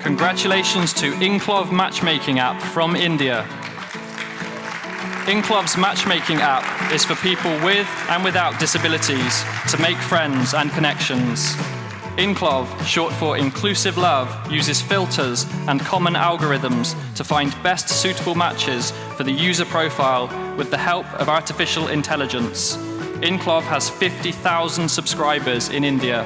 Congratulations to Inclov Matchmaking app from India. Inclov's matchmaking app is for people with and without disabilities to make friends and connections. Inclov, short for Inclusive Love, uses filters and common algorithms to find best suitable matches for the user profile with the help of artificial intelligence. Inclov has 50,000 subscribers in India